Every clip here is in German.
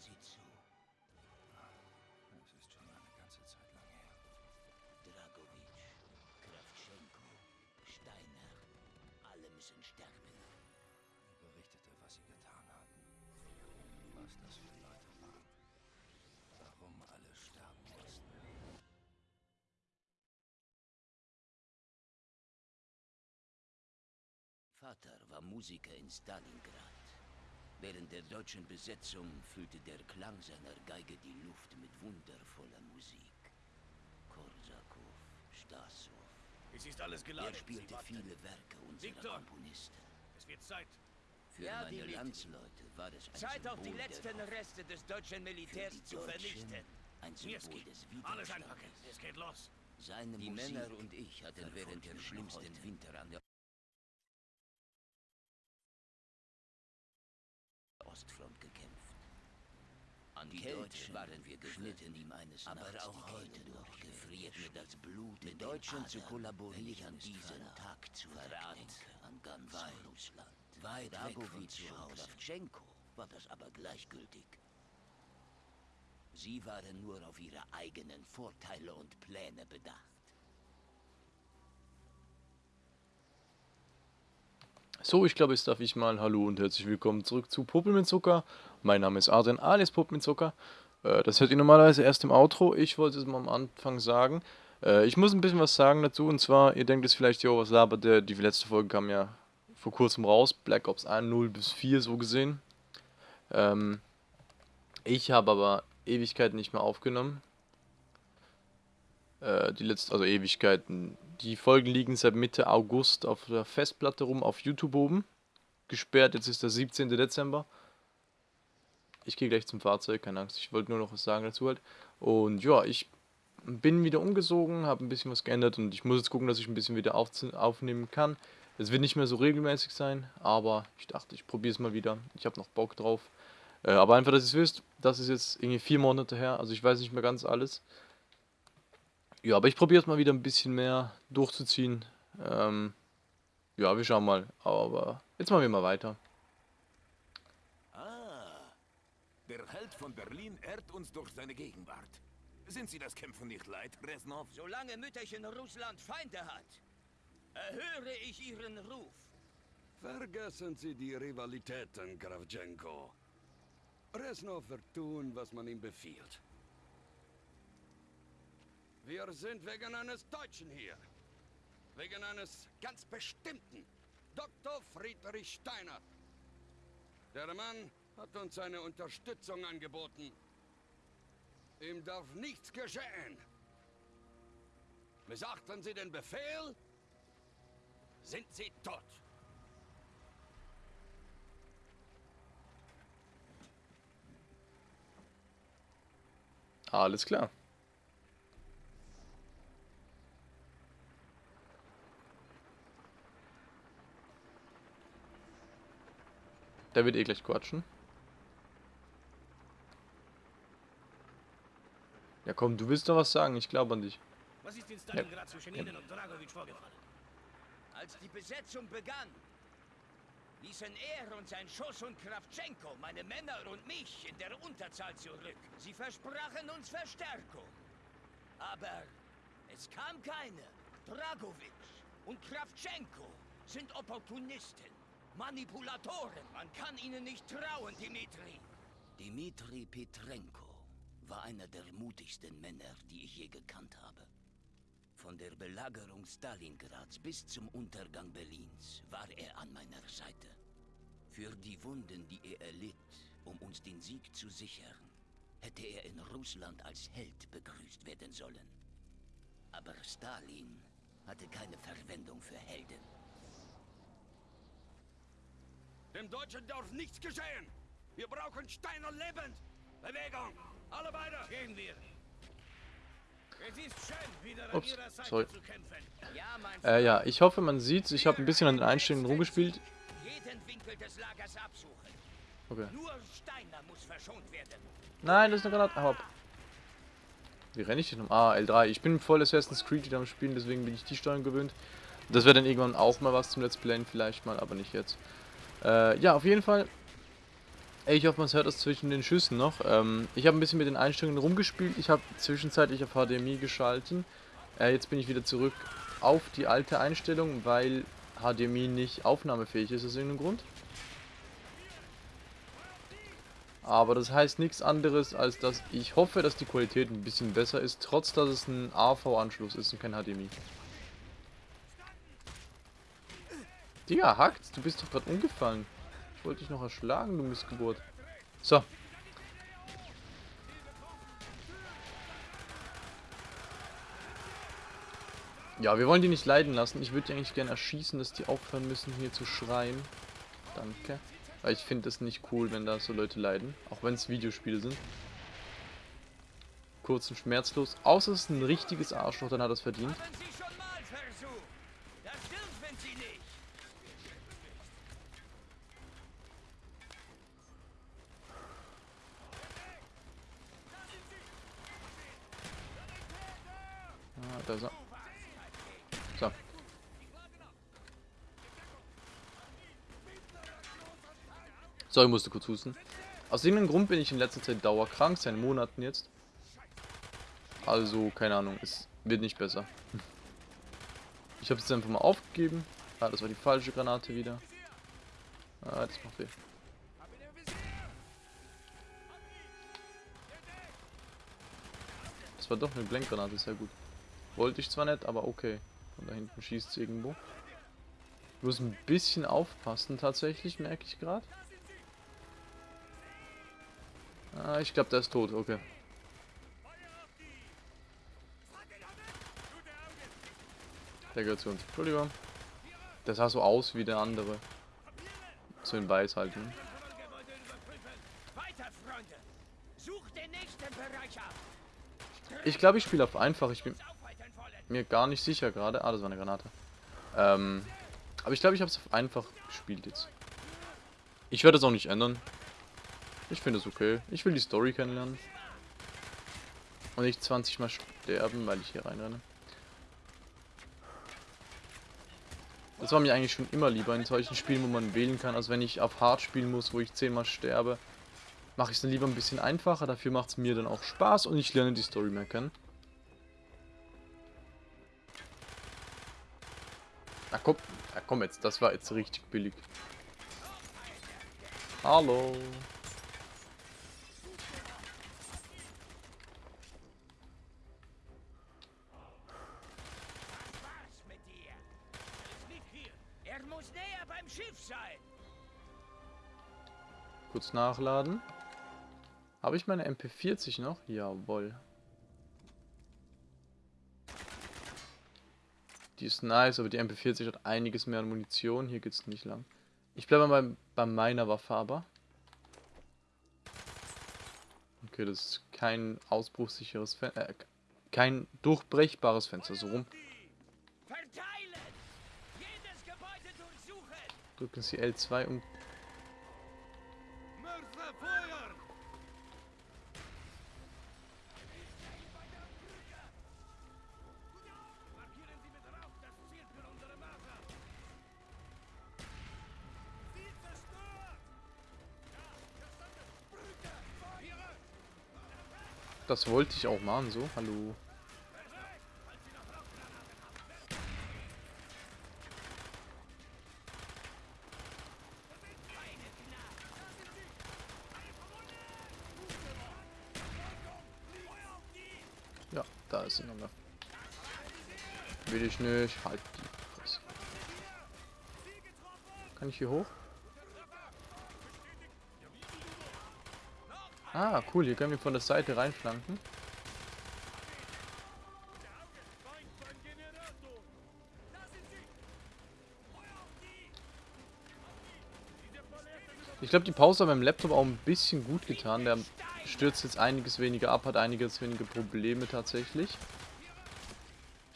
Sie zu. Es ist schon eine ganze Zeit lang her. Dragovic, Kravchenko, Steiner, alle müssen sterben. Er berichtete, was sie getan hatten. Was das für Leute waren. Warum alle sterben mussten. Vater war Musiker in Stalingrad. Während der deutschen Besetzung füllte der Klang seiner Geige die Luft mit wundervoller Musik. Korsakow, Stassow. Es ist alles geladen. Er spielte viele Werke unserer Viktor! Komponisten. Es wird Zeit. Für Ja, meine Dimitri. Landsleute war es ein Zeit auch die Symbol der letzten. Reste des deutschen Militärs die zu vernichten. ein Symbol des alles Widerstandes. einpacken. Es geht los. Seine Die Musik Männer und ich hatten während der schlimmsten heute. Winter an der Kälte waren wir geschnitten ihm eines Aber Nachts auch heute noch gefriert mir das Blut mit Deutschen zu kollaborieren, an diesen Tag zu Verrat an ganz Russland. Weit Dragovic und Kravchenko war das aber gleichgültig. Sie waren nur auf ihre eigenen Vorteile und Pläne bedacht. So, ich glaube, jetzt darf ich mal Hallo und herzlich willkommen zurück zu Puppel mit Zucker. Mein Name ist Adrian alias Puppel mit Zucker. Äh, das hört ihr normalerweise erst im Outro. Ich wollte es mal am Anfang sagen. Äh, ich muss ein bisschen was sagen dazu. Und zwar, ihr denkt jetzt vielleicht, jo, was labert der? Die letzte Folge kam ja vor kurzem raus. Black Ops 1, 0 bis 4 so gesehen. Ähm, ich habe aber Ewigkeiten nicht mehr aufgenommen. Äh, die letzte, also Ewigkeiten. Die Folgen liegen seit Mitte August auf der Festplatte rum, auf YouTube oben. Gesperrt, jetzt ist der 17. Dezember. Ich gehe gleich zum Fahrzeug, keine Angst. Ich wollte nur noch was sagen dazu halt. Und ja, ich bin wieder umgesogen, habe ein bisschen was geändert und ich muss jetzt gucken, dass ich ein bisschen wieder auf, aufnehmen kann. Es wird nicht mehr so regelmäßig sein, aber ich dachte, ich probiere es mal wieder. Ich habe noch Bock drauf. Äh, aber einfach, dass ihr es wisst, das ist jetzt irgendwie vier Monate her, also ich weiß nicht mehr ganz alles. Ja, aber ich probiere es mal wieder ein bisschen mehr durchzuziehen. Ähm, ja, wir schauen mal. Aber jetzt machen wir mal weiter. Ah, der Held von Berlin ehrt uns durch seine Gegenwart. Sind Sie das Kämpfen nicht leid, Reznov? Solange Mütterchen Russland Feinde hat, erhöre ich ihren Ruf. Vergessen Sie die Rivalitäten, Kravchenko. Reznov wird tun, was man ihm befiehlt. Wir sind wegen eines Deutschen hier. Wegen eines ganz bestimmten. Dr. Friedrich Steiner. Der Mann hat uns seine Unterstützung angeboten. Ihm darf nichts geschehen. Missachten Sie den Befehl, sind Sie tot. Alles klar. Der wird eh gleich quatschen. Ja komm, du willst doch was sagen, ich glaube an dich. Was ist in Stalingrad zwischen Ihnen und Dragovic vorgefallen? Als die Besetzung begann, ließen er und sein Schuss und Kravchenko meine Männer und mich in der Unterzahl zurück. Sie versprachen uns Verstärkung. Aber es kam keine. Dragovic und Kravchenko sind Opportunisten, Manipulatoren. Man kann ihnen nicht trauen, Dimitri. Dmitri Petrenko war einer der mutigsten Männer, die ich je gekannt habe. Von der Belagerung Stalingrads bis zum Untergang Berlins war er an meiner Seite. Für die Wunden, die er erlitt, um uns den Sieg zu sichern, hätte er in Russland als Held begrüßt werden sollen. Aber Stalin hatte keine Verwendung für Helden. Dem Deutschen darf nichts geschehen. Wir brauchen Steiner lebend. Bewegung. Alle beide. Gehen wir. Es ist schön, wieder an Ups, Ihrer Seite sorry. zu kämpfen. Ja, mein Äh, ja, ich hoffe, man sieht's. Ich habe ein bisschen an den Einstellungen rumgespielt. Jeden Winkel des Lagers absuchen. Okay. Nur Steiner muss verschont werden. Nein, das ist eine Granate. Hopp. Wie renne ich denn um? Ah, L3. Ich bin voll Assassin's Creed wieder am Spielen, deswegen bin ich die Steuerung gewöhnt. Das wäre dann irgendwann auch mal was zum Let's Playen, vielleicht mal, aber nicht jetzt. Äh, ja, auf jeden Fall. Ich hoffe, man hört das zwischen den Schüssen noch. Ähm, ich habe ein bisschen mit den Einstellungen rumgespielt. Ich habe zwischenzeitlich auf HDMI geschalten. Äh, jetzt bin ich wieder zurück auf die alte Einstellung, weil HDMI nicht aufnahmefähig ist aus irgendeinem Grund. Aber das heißt nichts anderes, als dass ich hoffe, dass die Qualität ein bisschen besser ist, trotz dass es ein AV-Anschluss ist und kein HDMI. Digga, hackt, du bist doch gerade umgefallen. Ich wollte dich noch erschlagen, du Missgeburt. So. Ja, wir wollen die nicht leiden lassen. Ich würde die eigentlich gerne erschießen, dass die aufhören müssen, hier zu schreien. Danke. Weil ich finde es nicht cool, wenn da so Leute leiden. Auch wenn es Videospiele sind. Kurz und schmerzlos. Außer es ist ein richtiges Arschloch, dann hat er es verdient. Haben Sie schon mal versucht. Das dürfen Sie nicht. Ah, da ist er. So. So, ich musste kurz husten. Aus irgendeinem Grund bin ich in letzter Zeit dauerkrank, seit Monaten jetzt. Also, keine Ahnung, es wird nicht besser. Ich habe es jetzt einfach mal aufgegeben. Ah, das war die falsche Granate wieder. Ah, das macht weh. Das war doch eine Blenkgranate, sehr gut. Wollte ich zwar nicht, aber okay. Und da hinten schießt es irgendwo. Ich muss ein bisschen aufpassen tatsächlich, merke ich gerade. Ah, ich glaube, der ist tot, okay. Der gehört zu uns. Entschuldigung. Der sah so aus wie der andere. So in weiß halt. Ne? Ich glaube, ich spiele auf einfach. Ich bin mir gar nicht sicher gerade. Ah, das war eine Granate. Ähm, aber ich glaube, ich habe es auf einfach gespielt jetzt. Ich werde es auch nicht ändern. Ich finde es okay. Ich will die Story kennenlernen. Und nicht 20 Mal sterben, weil ich hier reinrenne. Das war mir eigentlich schon immer lieber in solchen Spielen, wo man wählen kann, als wenn ich auf Hard spielen muss, wo ich 10 Mal sterbe. Mache ich es dann lieber ein bisschen einfacher, dafür macht es mir dann auch Spaß und ich lerne die Story mehr kennen. Na komm, na komm jetzt, das war jetzt richtig billig. Hallo. Was mit dir? Er ist nicht hier. Er muss näher beim Schiff sein. Kurz nachladen. Habe ich meine MP40 noch? Jawohl. Die ist nice, aber die MP40 hat einiges mehr an Munition. Hier geht's nicht lang. Ich bleibe mal bei, bei meiner Waffe aber. Okay, das ist kein ausbruchssicheres Fenster. Äh, kein durchbrechbares Fenster. So rum. Drücken Sie L2 um. Das wollte ich auch machen, so. Hallo. Ja, da ist sie nochmal. Will ich nicht. Halt die Fresse. Kann ich hier hoch? Ah, cool. Hier können wir von der Seite reinflanken. Ich glaube, die Pause hat meinem Laptop auch ein bisschen gut getan. Der stürzt jetzt einiges weniger ab, hat einiges weniger Probleme tatsächlich.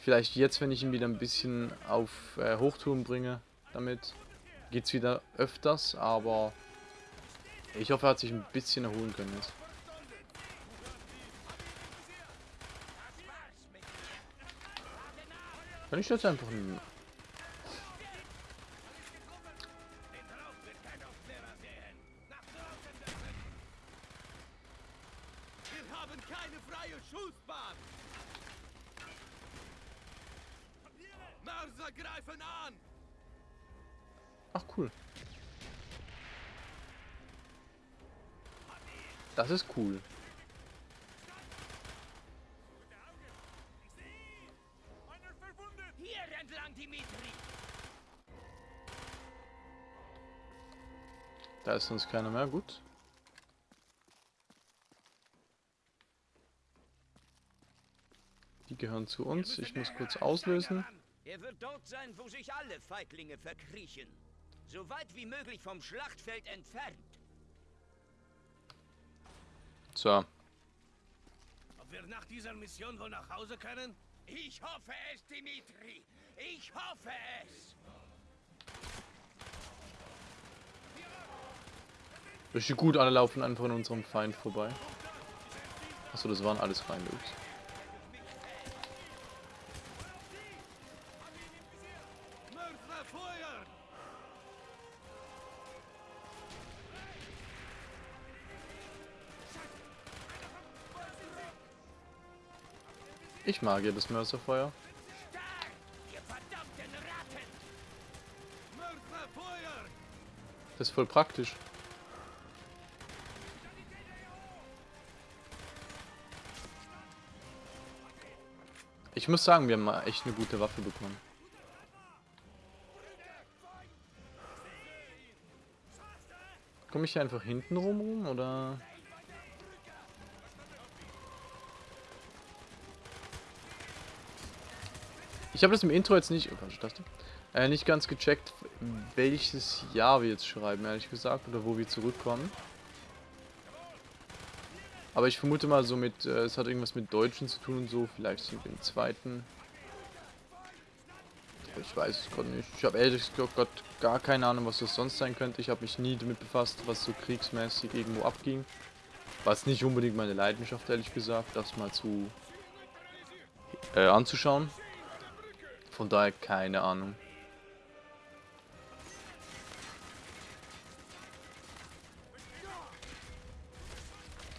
Vielleicht jetzt, wenn ich ihn wieder ein bisschen auf äh, Hochtouren bringe, damit geht's wieder öfters, aber ich hoffe, er hat sich ein bisschen erholen können jetzt. Kann ich jetzt einfach... Das ist cool. Hier entlang, Dimitri! Da ist sonst keiner mehr. Gut. Die gehören zu uns. Ich muss kurz auslösen. Er wird dort sein, wo sich alle Feiglinge verkriechen. So weit wie möglich vom Schlachtfeld entfernt. So. Ob wir nach dieser Mission wohl nach Hause können? Ich hoffe es, Dimitri. Ich hoffe es. Richtig gut, alle laufen einfach an unserem Feind vorbei. Achso, das waren alles Feinde. Ups. Ich mag ja das Mörserfeuer. Das ist voll praktisch. Ich muss sagen, wir haben mal echt eine gute Waffe bekommen. Komme ich hier einfach hinten rum, rum oder? Ich habe das im Intro jetzt nicht, oh, falsche äh, nicht ganz gecheckt, welches Jahr wir jetzt schreiben, ehrlich gesagt, oder wo wir zurückkommen. Aber ich vermute mal so mit, äh, es hat irgendwas mit Deutschen zu tun und so, vielleicht mit dem zweiten. Ich weiß es gerade nicht. Ich habe ehrlich gesagt gar keine Ahnung, was das sonst sein könnte. Ich habe mich nie damit befasst, was so kriegsmäßig irgendwo abging. Was nicht unbedingt meine Leidenschaft, ehrlich gesagt, das mal zu äh, anzuschauen. Von daher keine Ahnung.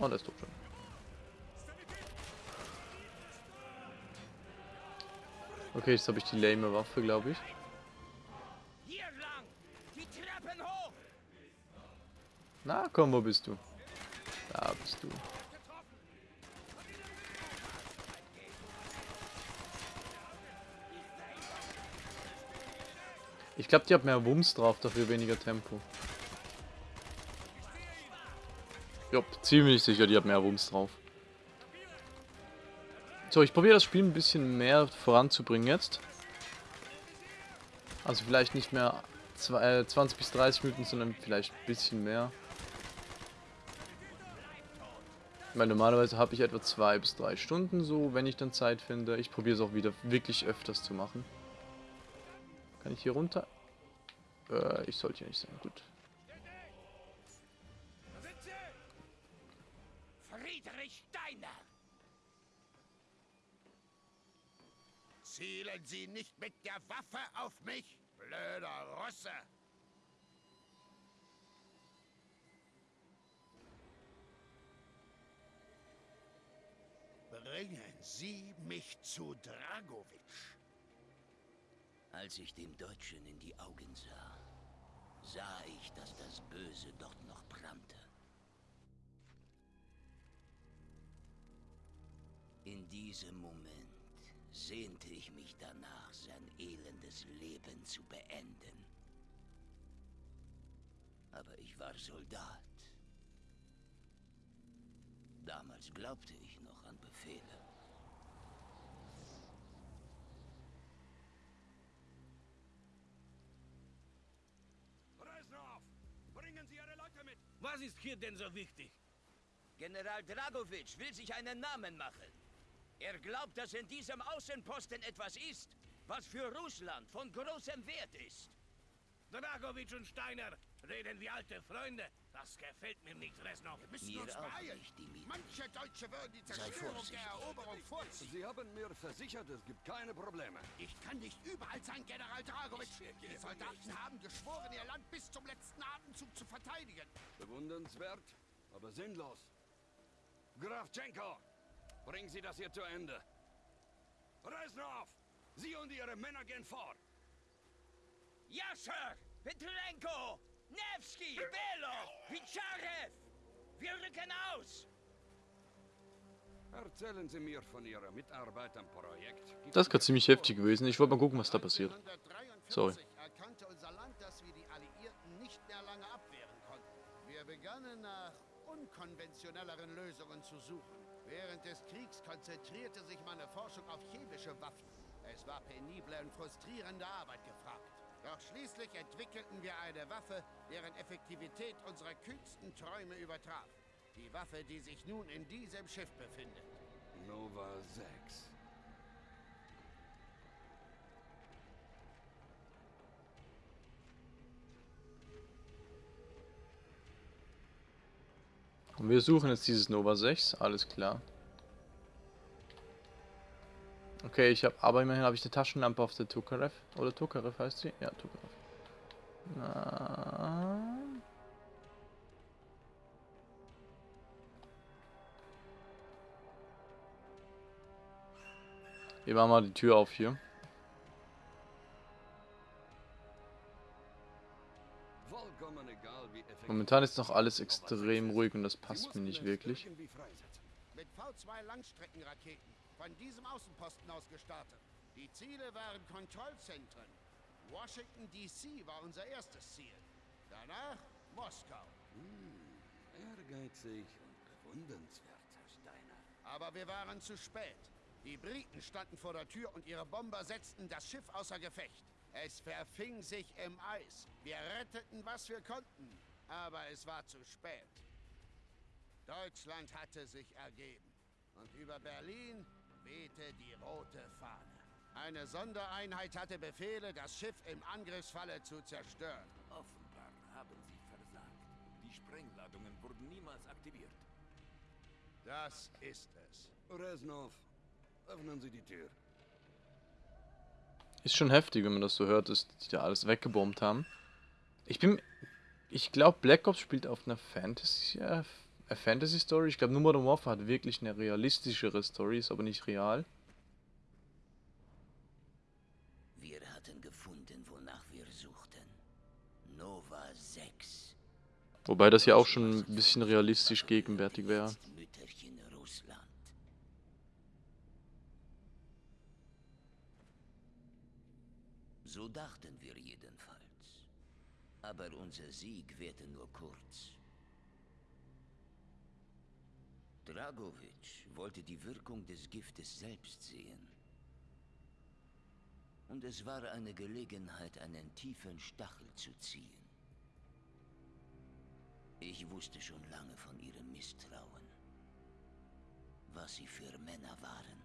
Oh, der ist tot schon. Okay, jetzt habe ich die lame Waffe, glaube ich. Na, komm, wo bist du? Da bist du. Ich glaube, die hat mehr Wumms drauf, dafür weniger Tempo. Jopp, ziemlich sicher, die hat mehr Wumms drauf. So, ich probiere das Spiel ein bisschen mehr voranzubringen jetzt. Also vielleicht nicht mehr zwei, äh, 20 bis 30 Minuten, sondern vielleicht ein bisschen mehr. Meine, normalerweise habe ich etwa zwei bis drei Stunden so, wenn ich dann Zeit finde. Ich probiere es auch wieder wirklich öfters zu machen. Kann ich hier runter? Äh, ich sollte hier nicht sein. Gut. Friedrich Steiner! Zielen Sie nicht mit der Waffe auf mich, blöder Russe! Bringen Sie mich zu Dragowitsch. Als ich dem Deutschen in die Augen sah, sah ich, dass das Böse dort noch brannte. In diesem Moment sehnte ich mich danach, sein elendes Leben zu beenden. Aber ich war Soldat. Damals glaubte ich noch an Befehle. Was ist hier denn so wichtig? General Dragovic will sich einen Namen machen. Er glaubt, dass in diesem Außenposten etwas ist, was für Russland von großem Wert ist. Dragovic und Steiner reden wie alte Freunde. Das gefällt mir nicht, Resnov. Wir müssen Mir uns auch beeilen. nicht. Manche Deutsche würden die Zerstörung der Eroberung vorziehen. Sie haben mir versichert, es gibt keine Probleme. Ich kann nicht überall sein, General Dragowitsch. Die Soldaten haben geschworen, ihr Land bis zum letzten Atemzug zu verteidigen. Bewundernswert, aber sinnlos. Graf Tschenko, bringen Sie das hier zu Ende. Reznov, Sie und Ihre Männer gehen vor. Ja, Sir! Petrenko! Nevsky! Belov! Picharev! Wir rücken aus! Erzählen Sie mir von Ihrer Mitarbeit am Projekt. Gibt Das ist gerade ziemlich heftig gewesen. Ich wollte mal gucken, was da passiert. Sorry. 1943 erkannte unser Land, dass wir die Alliierten nicht mehr lange abwehren konnten. Wir begannen nach unkonventionelleren Lösungen zu suchen. Während des Kriegs konzentrierte sich meine Forschung auf chemische Waffen. Es war penible und frustrierende Arbeit gefragt. Doch schließlich entwickelten wir eine Waffe, deren Effektivität unsere kühnsten Träume übertraf. Die Waffe, die sich nun in diesem Schiff befindet. Nova 6. Und wir suchen jetzt dieses Nova 6, alles klar. Okay, ich habe, aber immerhin habe ich eine Taschenlampe auf der Tokarev. Oder Tokarev heißt sie? Ja, Tokarev. Na. Wir machen mal die Tür auf hier. Momentan ist noch alles extrem ruhig und das passt mir nicht wirklich. Mit V2 Langstreckenraketen von diesem Außenposten aus gestartet. Die Ziele waren Kontrollzentren. Washington DC war unser erstes Ziel. Danach Moskau. Ehrgeizig und bewundernswert, Herr Steiner. Aber wir waren zu spät. Die Briten standen vor der Tür und ihre Bomber setzten das Schiff außer Gefecht. Es verfing sich im Eis. Wir retteten, was wir konnten. Aber es war zu spät. Deutschland hatte sich ergeben. Und über Berlin wehte die rote Fahne. Eine Sondereinheit hatte Befehle, das Schiff im Angriffsfalle zu zerstören. Offenbar haben sie versagt. Die Sprengladungen wurden niemals aktiviert. Das ist es. Reznov, öffnen Sie die Tür. Ist schon heftig, wenn man das so hört, dass die da alles weggebombt haben. Ich bin. Ich glaube, Black Ops spielt auf einer Fantasy. Äh, Fantasy Story. Ich glaube, nur Modern Warfare hat wirklich eine realistischere Story, ist aber nicht real. Wir hatten gefunden, wonach wir suchten. Nova 6. Wobei das ja auch schon ein bisschen realistisch gegenwärtig wäre. So dachten wir jedenfalls. Aber unser Sieg währte nur kurz. Dragovic wollte die Wirkung des Giftes selbst sehen. Und es war eine Gelegenheit, einen tiefen Stachel zu ziehen. Ich wusste schon lange von ihrem Misstrauen. Was sie für Männer waren.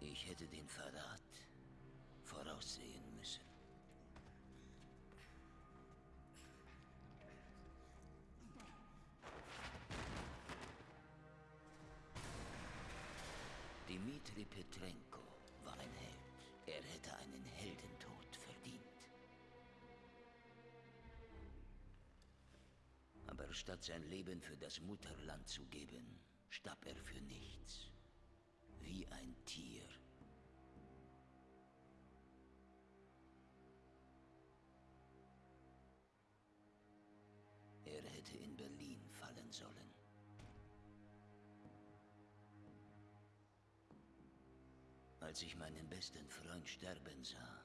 Ich hätte den Verrat voraussehen müssen. Statt sein Leben für das Mutterland zu geben, starb er für nichts. Wie ein Tier. Er hätte in Berlin fallen sollen. Als ich meinen besten Freund sterben sah,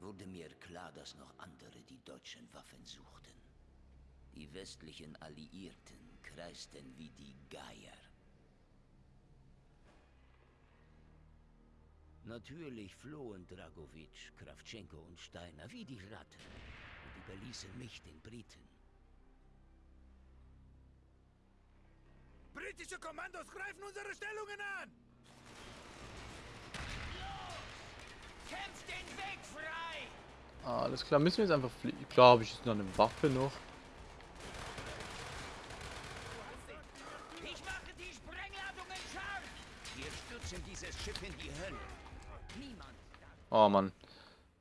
wurde mir klar, dass noch andere die deutschen Waffen suchten. Die westlichen Alliierten kreisten wie die Geier. Natürlich flohen Dragovic, Kravchenko und Steiner wie die Ratten und überließen mich den Briten. Britische Kommandos greifen unsere Stellungen an! Kämpft den Weg frei! Ah, alles klar, müssen wir jetzt einfach fliegen. Klar, habe ich jetzt noch eine Waffe noch. Oh Mann.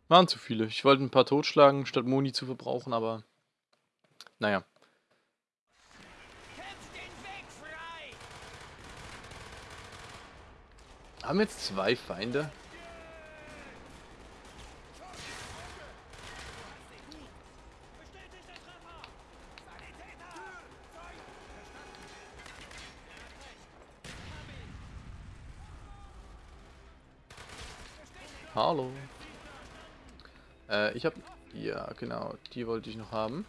Waren zu viele. Ich wollte ein paar totschlagen, statt Moni zu verbrauchen, aber. Naja. Haben jetzt zwei Feinde? Genau. Die wollte ich noch haben.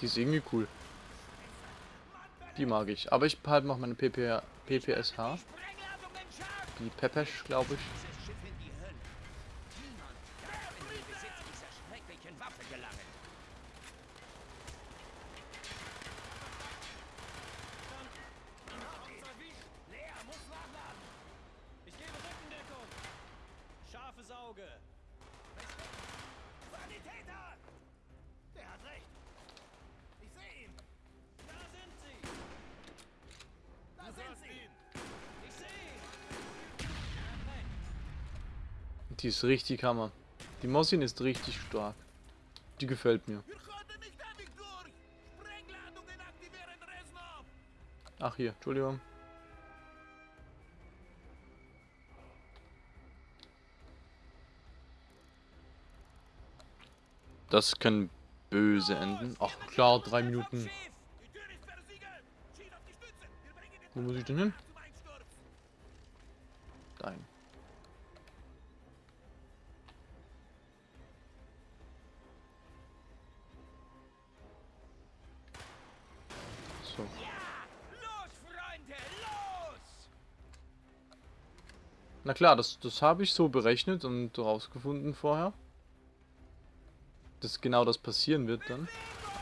Die ist irgendwie cool. Die mag ich. Aber ich behalte noch meine PP, PPSH. Die Pepesch, glaube ich. Ist richtig Hammer. Die Mossin ist richtig stark. Die gefällt mir. Ach hier, Entschuldigung. Das kann böse enden. Ach klar, drei Minuten. Wo muss ich denn hin? zum Los! Na klar, das, das habe ich so berechnet und rausgefunden vorher. Dass genau das passieren wird dann.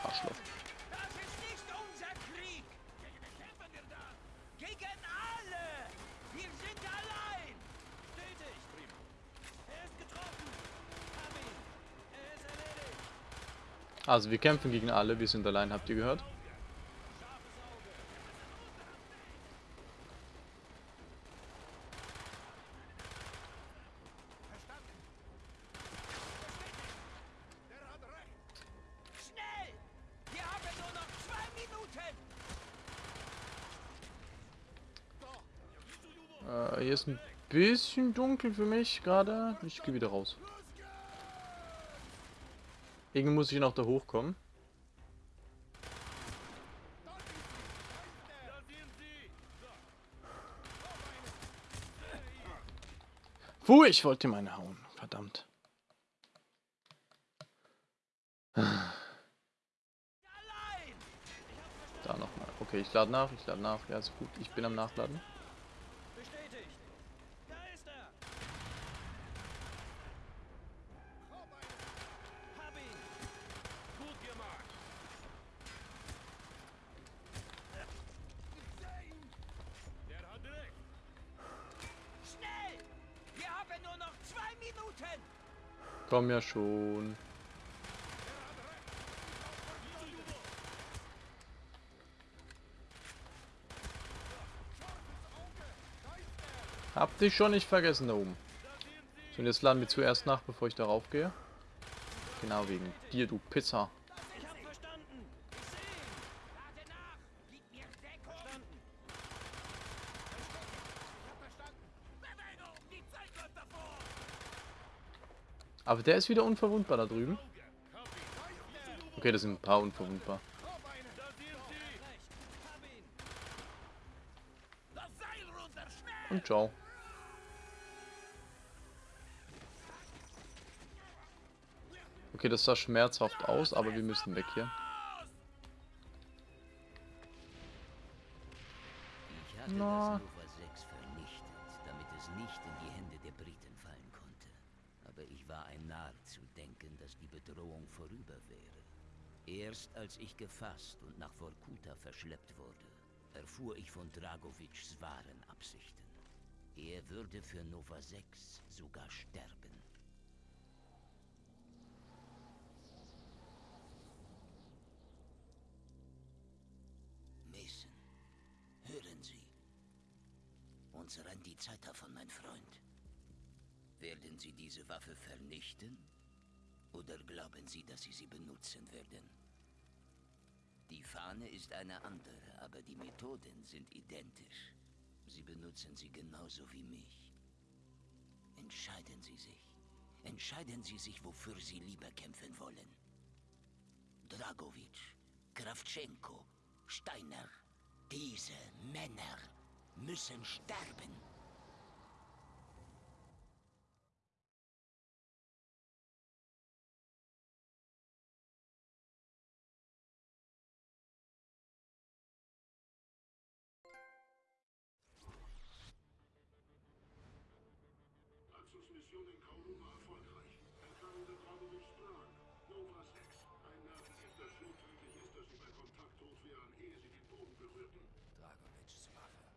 Arschloch. Das ist nicht unser Krieg! Gegen wen kämpfen wir da? Gegen alle! Wir sind allein! Stetig. Prima. Ist getroffen. Hab ihn. Ist erledigt. Also wir kämpfen gegen alle, wir sind allein, habt ihr gehört? Schnell! Wir haben nur noch zwei Minuten! Äh, hier ist ein bisschen dunkel für mich gerade. Ich gehe wieder raus. Irgendwie muss ich noch da hochkommen. Puh, ich wollte meine hauen. Verdammt. Da nochmal. Okay, ich lade nach, ich lade nach. Ja, ist gut. Ich bin am Nachladen. Komm ja schon. Habt ihr schon nicht vergessen da oben. So, und jetzt laden wir zuerst nach, bevor ich darauf gehe. Genau wegen dir, du Pizza. Ich hab verstanden. Ich sehe ihn. Lade nach! Gib mir Deckung! Verstanden. Bewegung! Die Zeit läuft davor! Aber der ist wieder unverwundbar da drüben. Okay, das sind ein paar unverwundbar. Und ciao. Okay, das sah schmerzhaft aus, aber wir müssen weg hier. Ich hatte Na. Aber ich war ein Narr zu denken, dass die Bedrohung vorüber wäre. Erst als ich gefasst und nach Vorkuta verschleppt wurde, erfuhr ich von Dragovics wahren Absichten. Er würde für Nova 6 sogar sterben. Mason, hören Sie. Uns rennt die Zeit davon, mein Freund. Werden Sie diese Waffe vernichten? Oder glauben Sie, dass Sie sie benutzen werden? Die Fahne ist eine andere, aber die Methoden sind identisch. Sie benutzen sie genauso wie mich. Entscheiden Sie sich. Entscheiden Sie sich, wofür Sie lieber kämpfen wollen. Dragovic, Kravchenko, Steiner Diese Männer müssen sterben. Abzugsmission in Kowloon war erfolgreich. Entfernung der Dragovic Plan. Nova 6. Ein Nervengift, das so tödlich ist, dass sie bei Kontakt tot wären, ehe sie den Boden berührten. Dragovics Waffe.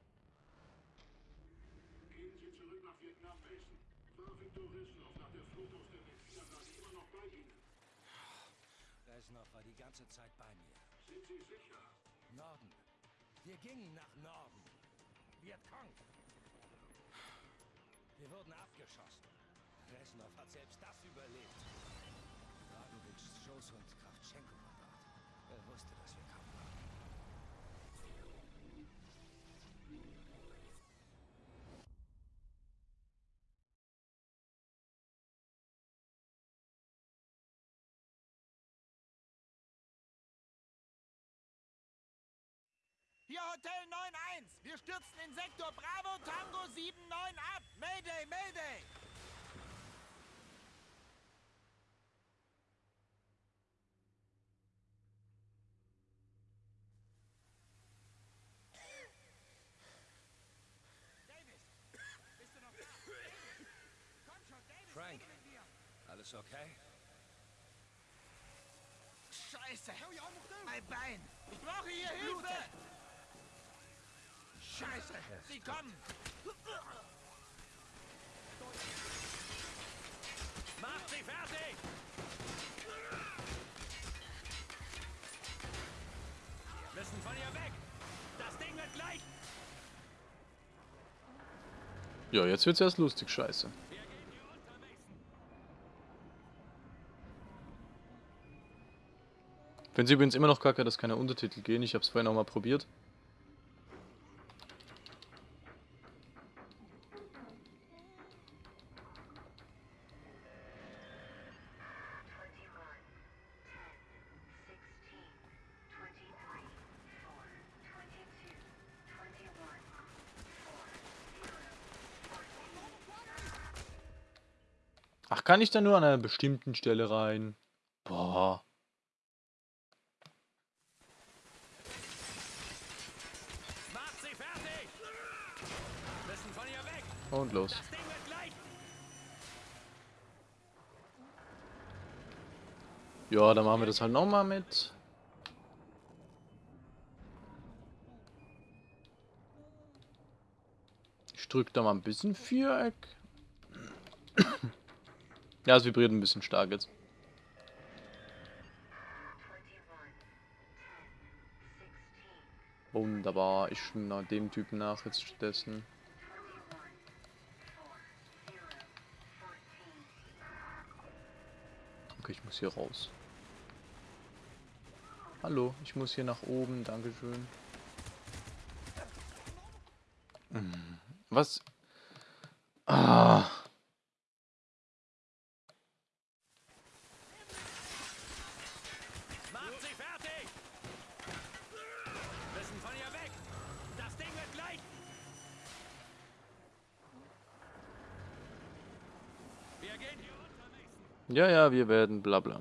Gehen Sie zurück nach Vietnam, Mason. War Viktor Reznov nach der Flut aus der Mit-4-Anlage immer noch bei Ihnen? Reznov war die ganze Zeit bei mir. Sind Sie sicher? Norden. Wir gingen nach Norden. Vietcong. Wir wurden abgeschossen. Reznov hat selbst das überlebt. Dragovics Schoß und Kravtschenko war dort. Er wusste, dass wir Hier Hotel 91. Wir stürzen in Sektor Bravo Tango 79 ab. Mayday, Mayday. Davis, bist du noch da? Komm schon, Davis, Frank. Alles okay? Scheiße. Mein Bein. Ich brauche hier Hilfe. Scheiße. Sie kommen. Macht sie fertig. Wir müssen von ihr weg. Das Ding wird gleich. Ja, jetzt wird's erst lustig, scheiße. Wenn sie übrigens immer noch kacke, dass keine Untertitel gehen. Ich habe es vorhin auch mal probiert. Kann ich da nur an einer bestimmten Stelle rein? Boah. Und los. Ja, dann machen wir das halt nochmal mit. Ich drücke da mal ein bisschen Viereck. Ja, es vibriert ein bisschen stark jetzt. Wunderbar, ich schwimme dem Typen nach jetzt stattdessen. Okay, ich muss hier raus. Hallo, ich muss hier nach oben, dankeschön. Was? Ah. Macht sie fertig. Wir müssen von ihr weg. Das Ding wird gleich. Wir gehen hier unter, Mason. Ja, ja, wir werden bla bla.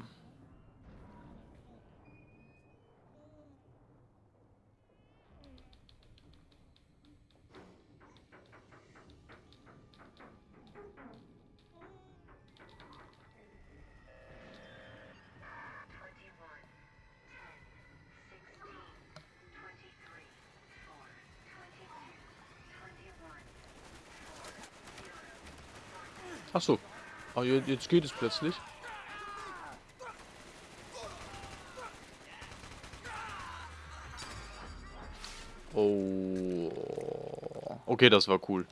Ach so. Je- jetzt geht es plötzlich. Oh. Okay, das war cool.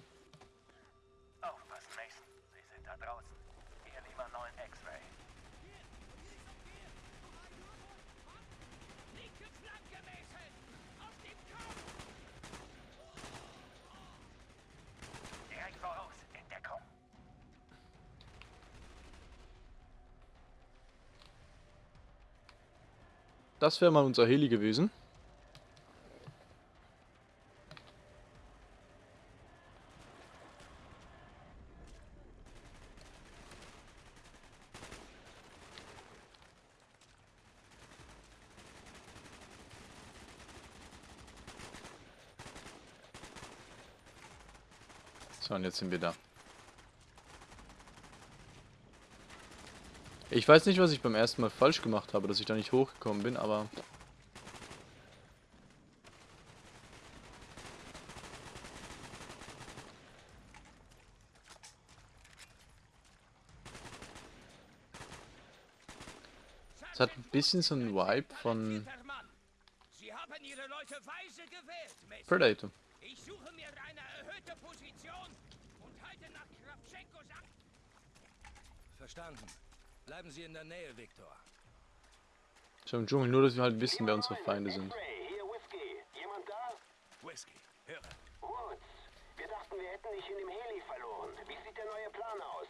Das wäre mal unser Heli gewesen. So, und jetzt sind wir da. Ich weiß nicht, was ich beim ersten Mal falsch gemacht habe, dass ich da nicht hochgekommen bin, aber... Es hat ein bisschen so einen Vibe von. Predator. Ich suche mir eine erhöhte Position und halte nach Kravchenkos ab. Verstanden. Bleiben Sie in der Nähe, Viktor. Schon im Dschungel, nur dass wir halt wissen, wer unsere Feinde sind. X-Ray, hier Whisky. Jemand da? Whisky, höre. Woods. Wir dachten, wir hätten dich in dem Heli verloren. Wie sieht der neue Plan aus?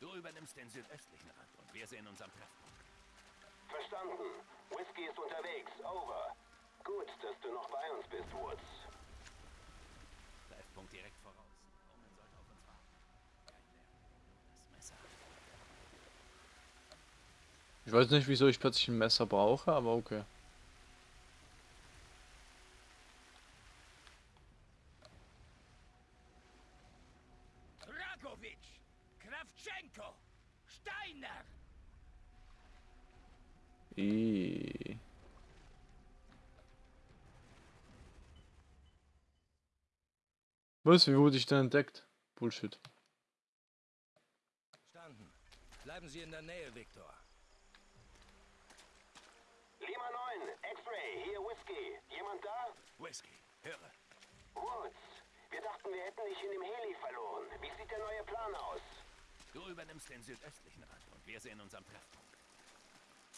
Du übernimmst den südöstlichen Rand und wir sehen uns am Treffpunkt. Verstanden. Whisky ist unterwegs. Over. Gut, dass du noch bei uns bist, Woods. Treffpunkt direkt voraus. Omen sollte auf uns warten. Kein Lärm. Das Messer. Ich weiß nicht, wieso ich plötzlich ein Messer brauche, aber okay. Dragovic, Kravchenko, Steiner. I. Was? Wie wurde ich denn entdeckt? Bullshit. Verstanden. Bleiben Sie in der Nähe, Viktor. Lima 9, X-Ray, hier Whisky. Jemand da? Whisky, höre. Woods. Wir dachten, wir hätten dich in dem Heli verloren. Wie sieht der neue Plan aus? Du übernimmst den südöstlichen Rand und wir sehen uns am Treffpunkt.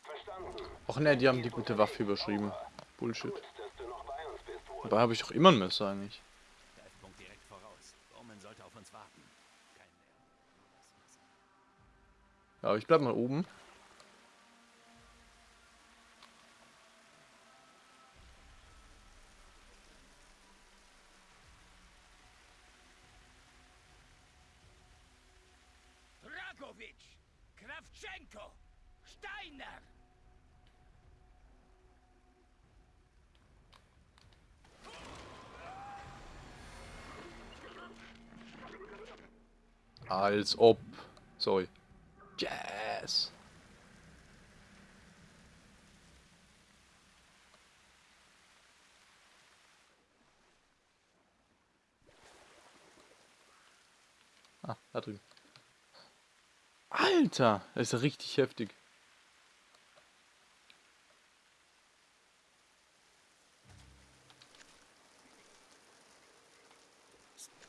Verstanden. Och ne, die haben die gute Waffe überschrieben. Bullshit. Gut, dass du noch bei uns bist. Dabei habe ich doch immer ein Messer eigentlich. Treffpunkt direkt voraus. Omen sollte auf uns warten. Ja, aber ich bleib mal oben. Dragovic, Kravchenko, Steiner. Als ob. Sorry. Yes. Ah, da drüben. Alter, das ist richtig heftig.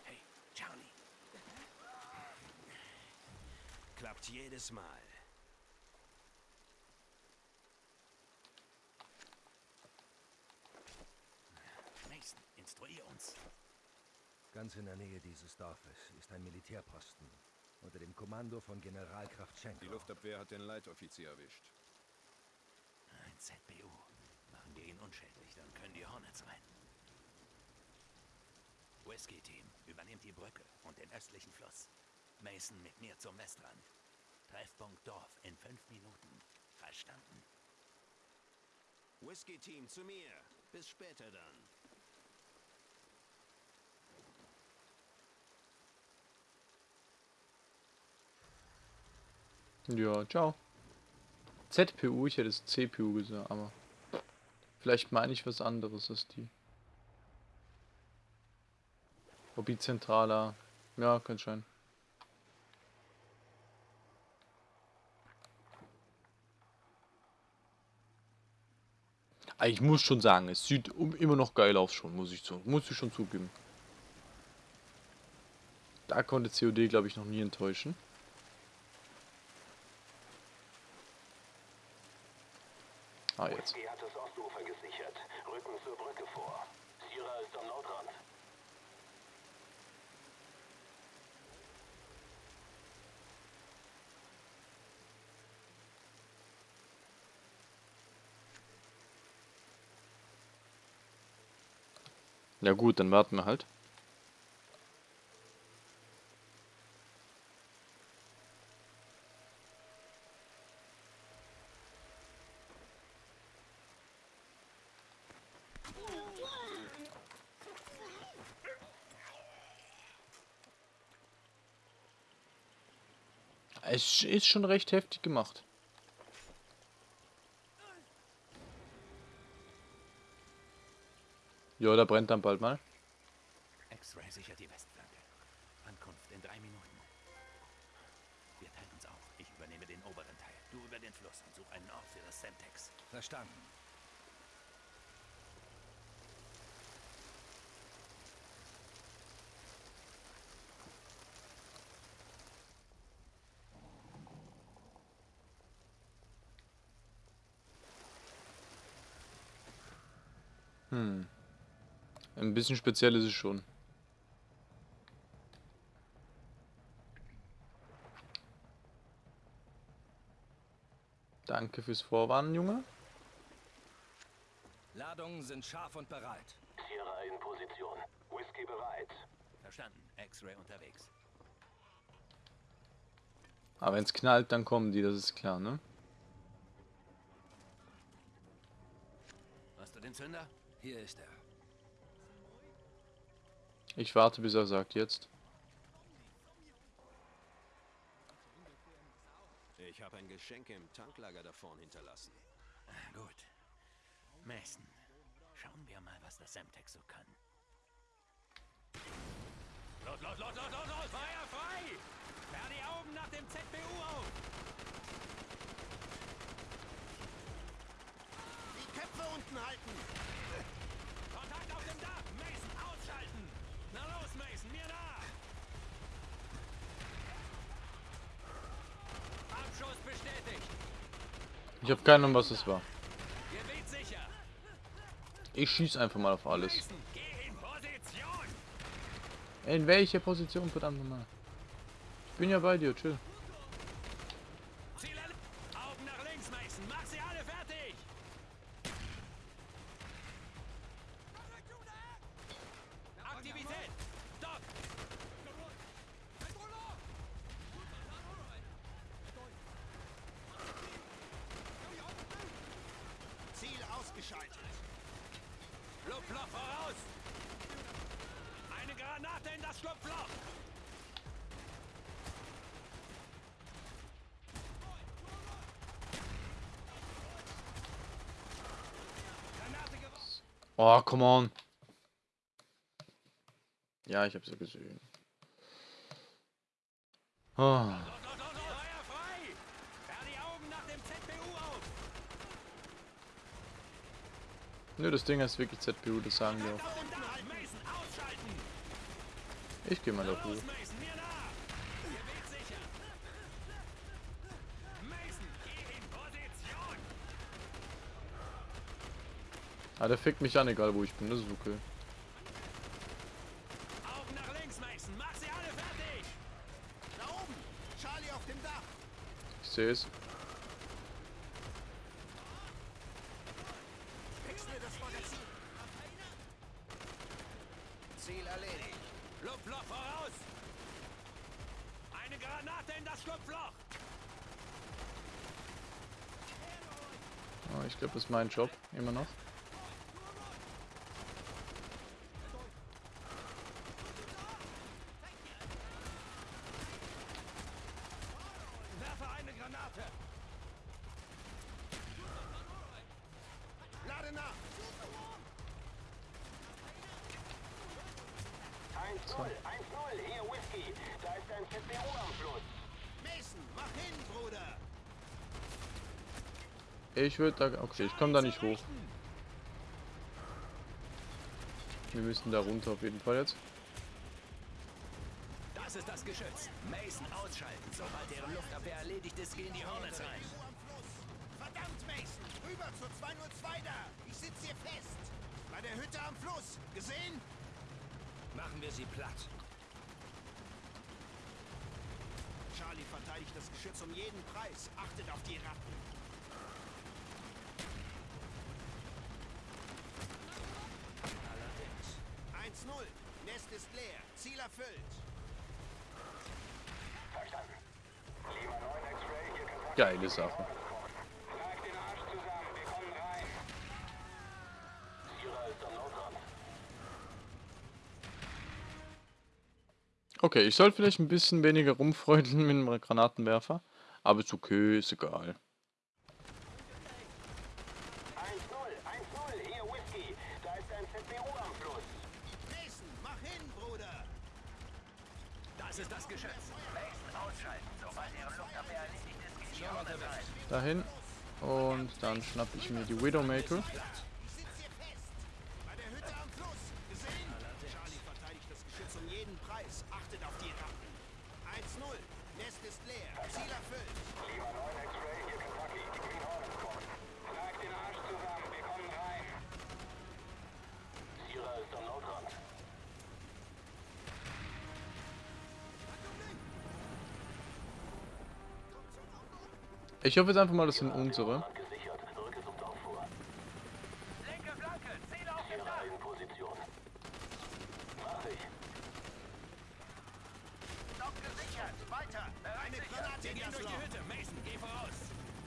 Hey, Charlie. Klappt jedes Mal. Mason, instruier uns. Ganz in der Nähe dieses Dorfes ist ein Militärposten unter dem Kommando von General Kravchenko. Die Luftabwehr hat den Leitoffizier erwischt. Ein ZBU. Machen wir ihn unschädlich, dann können die Hornets rein. Whisky-Team, übernehmt die Brücke und den östlichen Fluss. Mason mit mir zum Westrand. Treffpunkt Dorf in fünf Minuten. Verstanden? Whisky-Team zu mir. Bis später dann. Ja, ciao. ZPU, ich hätte es CPU gesagt, aber vielleicht meine ich was anderes als die. Hobbyzentraler. Ja, kann sein. Aber Ich muss schon sagen, es sieht immer noch geil aus schon, muss ich, zu, muss ich schon zugeben. Da konnte COD, glaube ich, noch nie enttäuschen. Ah, jetzt. Hat das Ostufer gesichert. Rücken zur Brücke vor. Sierra ist am Nordrand. Ja gut, dann warten wir halt. Es ist schon recht heftig gemacht. Ja, da brennt dann bald mal. X-Ray sichert die Westflanke. Ankunft in drei Minuten. Wir teilen uns auf. Ich übernehme den oberen Teil. Du über den Fluss und such einen Ort für das Semtex. Verstanden. Hm. Ein bisschen speziell ist es schon. Danke fürs Vorwarnen, Junge. Ladungen sind scharf und bereit. Sierra in Position. Whisky bereit. Verstanden. X-Ray unterwegs. Aber wenn es knallt, dann kommen die, das ist klar, ne? Hast du den Zünder? Hier ist er. Ich warte, bis er sagt jetzt. Ich habe ein Geschenk im Tanklager da vorn hinterlassen. Ah, Gut. Mason, schauen wir mal, was das Semtex so kann. Los, los, los, los, los, los! Feuer frei! Sperr die Augen nach dem ZBU auf! Die Köpfe unten halten! Kontakt auf dem Dach! Mason, ausschalten! Na los, Mason, mir nach! Abschuss bestätigt! Ich habe keine Ahnung, was es war. Ich schieß einfach mal auf alles. In welche Position, verdammt nochmal? Ich bin ja bei dir, chill. Ziel erle- Augen nach links, Mason! Mach sie alle fertig! Aktivität! Doc! Ziel ausgeschaltet! Schlupfloch voraus! Eine Granate in das Schlupfloch! Granate geworfen! Oh, come on. Ja, ich hab's ja gesehen. Oh. Auf! Nö, das Ding heißt wirklich ZPU, das sagen wir auch. Ich geh mal da hoch. Los, Mason, mir nach! Gebiet sicher! Mason, geh in Position! Ah, der fickt mich an, egal wo ich bin, das ist okay. Augen nach links, Mason! Mach sie alle fertig! Da oben! Charlie auf dem Dach! Ich sehe es. Ziel erledigt! Schlupfloch voraus! Eine Granate in das Schlupfloch! Oh, ich glaube, das ist mein Job, immer noch. Werfe eine Granate! Lade nach! 1-0, 1-0, hier Whisky. Da ist ein ZBU am Fluss. Mason, mach hin, Bruder! Ich würde da... Okay, ich komme da nicht hoch. Wir müssen da runter auf jeden Fall jetzt. Das ist das Geschütz. Mason ausschalten. Sobald deren Luftabwehr erledigt ist, gehen die Hornets rein. ZBU am Fluss! Verdammt, Mason! Rüber zur 202 da! Ich sitze hier fest! Bei der Hütte am Fluss! Gesehen? Machen wir sie platt. Charlie verteidigt das Geschütz um jeden Preis. Achtet auf die Ratten. Ist leer. Ziel erfüllt. Verstanden. Lima 9 X-Ray, hier Kontakt. Geile Sache. Okay, ich soll vielleicht ein bisschen weniger rumfreudeln mit dem Granatenwerfer. Aber ist okay, ist egal. Rein. Sierra ist am Notrand. Ich hoffe jetzt einfach mal, das sind unsere. Gesichert. Rücke sucht auch vor. Linke Flanke. In Position. Mach ich. Stock gesichert. Weiter. Eine Granate Wir gehen durch die Hütte. Mason, geh voraus.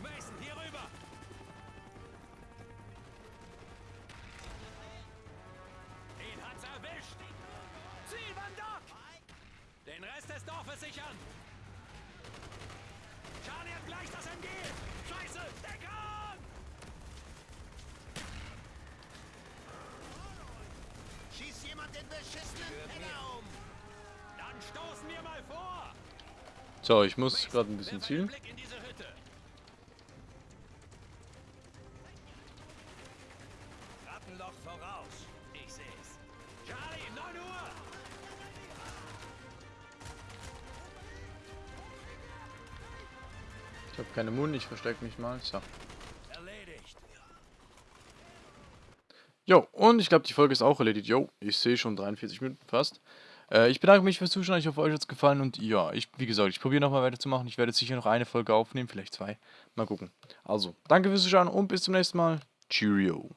Mason, hier rüber. Den hat's erwischt. Ziel, Van Dock. Den Rest des Dorfes sichern. Charlie hat gleich das MG. Scheiße, Deckung! Jemand den beschissenen Penner um! Dann stoßen wir mal vor. So, ich muss gerade ein bisschen zielen. Rattenloch voraus. Ich seh's. Charlie, 9 Uhr. Ich habe keine Mund, ich verstecke mich mal. So. Erledigt. Jo, und ich glaube, die Folge ist auch erledigt. Jo, ich sehe schon 43 Minuten fast. Äh, ich bedanke mich fürs Zuschauen. Ich hoffe, euch hat es gefallen. Und ja, ich, wie gesagt, ich probiere nochmal weiterzumachen. Ich werde sicher noch eine Folge aufnehmen, vielleicht zwei. Mal gucken. Also, danke fürs Zuschauen und bis zum nächsten Mal. Cheerio.